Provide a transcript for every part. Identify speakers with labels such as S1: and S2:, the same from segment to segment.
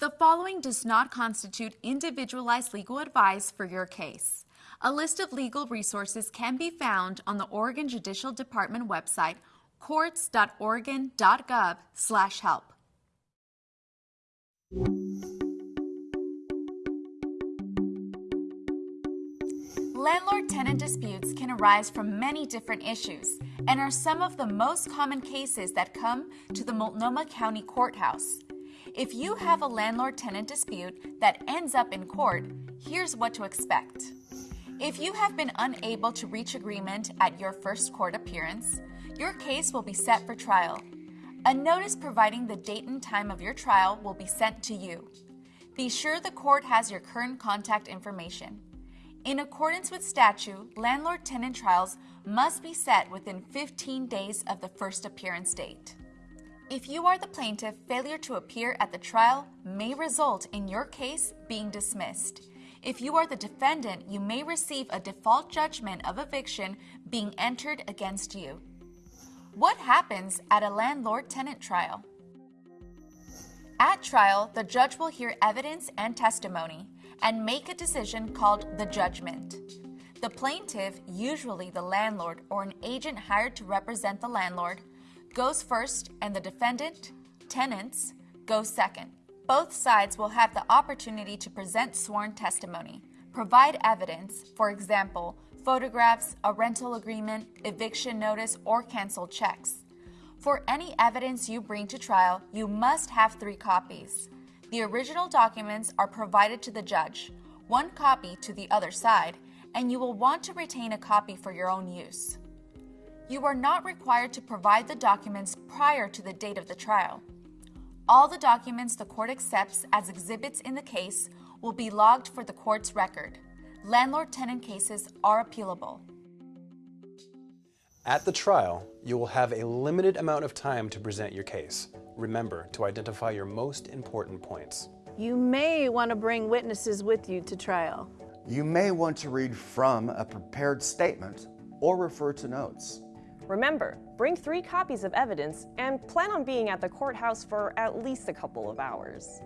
S1: The following does not constitute individualized legal advice for your case. A list of legal resources can be found on the Oregon Judicial Department website, courts.oregon.gov/help. Landlord-tenant disputes can arise from many different issues and are some of the most common cases that come to the Multnomah County Courthouse. If you have a landlord-tenant dispute that ends up in court, here's what to expect. If you have been unable to reach agreement at your first court appearance, your case will be set for trial. A notice providing the date and time of your trial will be sent to you. Be sure the court has your current contact information. In accordance with statute, landlord-tenant trials must be set within 15 days of the first appearance date. If you are the plaintiff, failure to appear at the trial may result in your case being dismissed. If you are the defendant, you may receive a default judgment of eviction being entered against you. What happens at a landlord-tenant trial? At trial, the judge will hear evidence and testimony and make a decision called the judgment. The plaintiff, usually the landlord or an agent hired to represent the landlord, goes first and the defendant, tenants, go second. Both sides will have the opportunity to present sworn testimony, provide evidence, for example, photographs, a rental agreement, eviction notice, or canceled checks. For any evidence you bring to trial, you must have three copies. The original documents are provided to the judge, one copy to the other side, and you will want to retain a copy for your own use. You are not required to provide the documents prior to the date of the trial. All the documents the court accepts as exhibits in the case will be logged for the court's record. Landlord-tenant cases are appealable.
S2: At the trial, you will have a limited amount of time to present your case. Remember to identify your most important points.
S3: You may want to bring witnesses with you to trial.
S4: You may want to read from a prepared statement or refer to notes.
S5: Remember, bring three copies of evidence and plan on being at the courthouse for at least a couple of hours.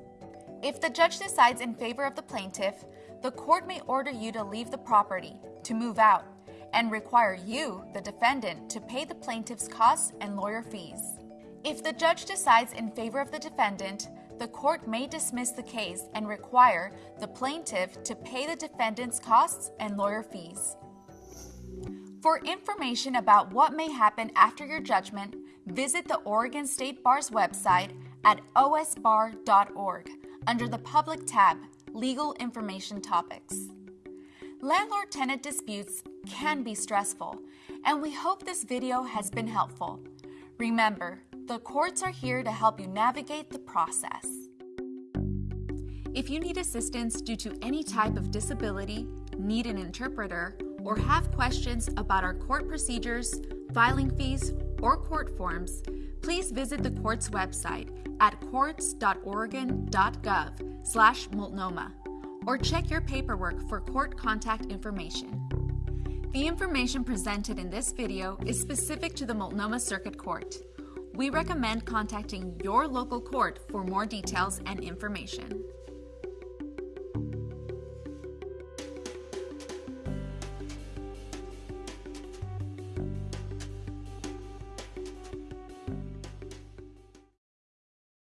S1: If the judge decides in favor of the plaintiff, the court may order you to leave the property, to move out, and require you, the defendant, to pay the plaintiff's costs and lawyer fees. If the judge decides in favor of the defendant, the court may dismiss the case and require the plaintiff to pay the defendant's costs and lawyer fees. For information about what may happen after your judgment, visit the Oregon State Bar's website at osbar.org under the Public tab, Legal Information Topics. Landlord-tenant disputes can be stressful, and we hope this video has been helpful. Remember, the courts are here to help you navigate the process. If you need assistance due to any type of disability, need an interpreter, or have questions about our court procedures, filing fees, or court forms, please visit the court's website at courts.oregon.gov slash multnomah or check your paperwork for court contact information. The information presented in this video is specific to the Multnomah Circuit Court. We recommend contacting your local court for more details and information.